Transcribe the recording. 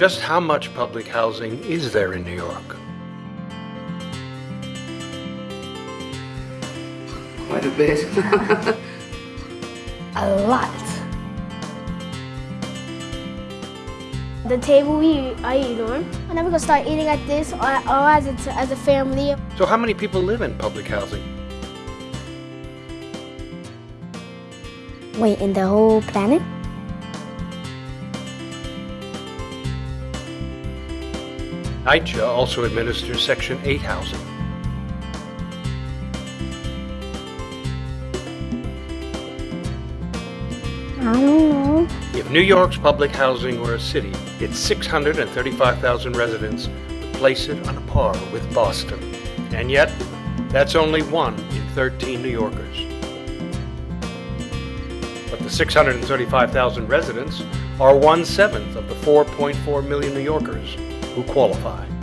Just how much public housing is there in New York? Quite a bit. A lot. The table we I eat on. I'm never gonna start eating like this or, or as, a, as a family. So how many people live in public housing? Wait, in the whole planet? NYCHA also administers Section 8 housing. Know. If New York's public housing were a city, its 635,000 residents would place it on a par with Boston. And yet, that's only one in 13 New Yorkers. But the 635,000 residents are one-seventh of the 4.4 million New Yorkers who qualify.